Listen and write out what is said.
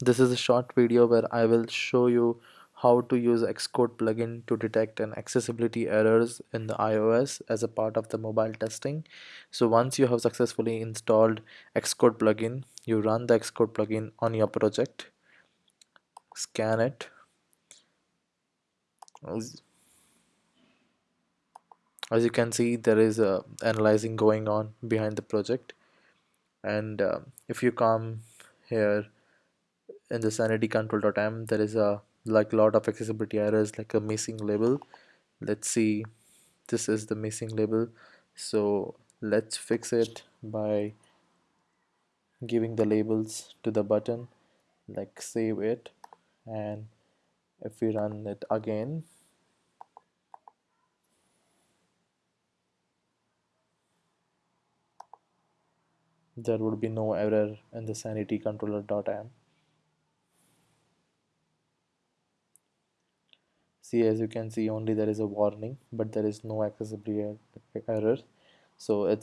This is a short video where I will show you how to use Xcode plugin to detect an accessibility errors in the iOS as a part of the mobile testing. So once you have successfully installed Xcode plugin, you run the Xcode plugin on your project, scan it. As, you can see, there is a analyzing going on behind the project. And uh, if you come here in the sanity control.m there is a like lot of accessibility errors like a missing label. Let's see. This is the missing label. So let's fix it by giving the labels to the button like save it. And if we run it again there would be no error in the sanity controller.m see as you can see only there is a warning but there is no accessibility error. So it's